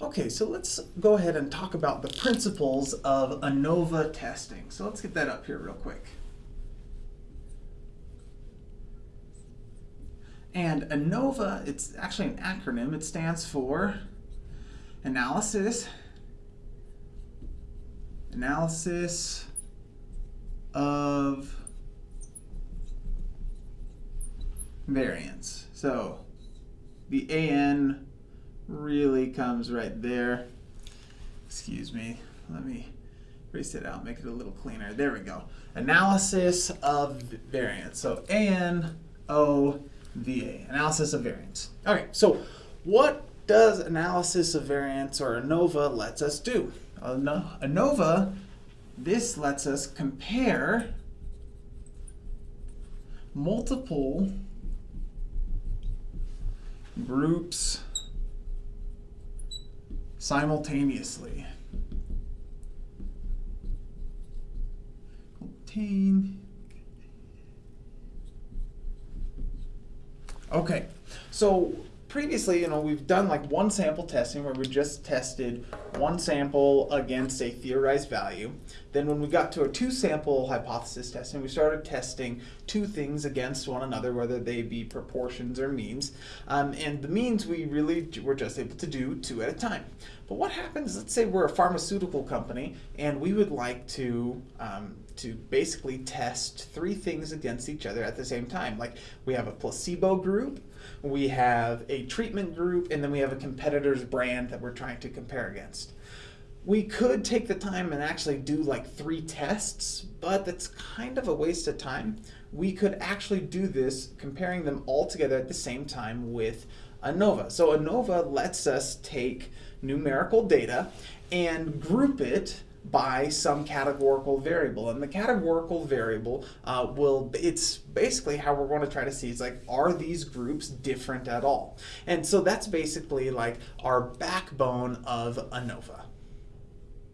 Okay, so let's go ahead and talk about the principles of ANOVA testing. So let's get that up here real quick. And ANOVA, it's actually an acronym. It stands for Analysis, Analysis of Variance. So the AN really comes right there. Excuse me, let me erase it out, make it a little cleaner. There we go. Analysis of variance. So A-N-O-V-A, analysis of variance. Okay, so what does analysis of variance or ANOVA lets us do? ANOVA, this lets us compare multiple groups simultaneously. Okay, so previously, you know, we've done like one sample testing where we just tested one sample against a theorized value. Then when we got to a two sample hypothesis testing, we started testing two things against one another, whether they be proportions or means. Um, and the means we really were just able to do two at a time. But what happens, let's say we're a pharmaceutical company and we would like to um, to basically test three things against each other at the same time. Like we have a placebo group, we have a treatment group, and then we have a competitor's brand that we're trying to compare against. We could take the time and actually do like three tests, but that's kind of a waste of time. We could actually do this comparing them all together at the same time with ANOVA. So ANOVA lets us take numerical data and group it by some categorical variable. And the categorical variable uh, will, it's basically how we're going to try to see is like, are these groups different at all? And so that's basically like our backbone of ANOVA.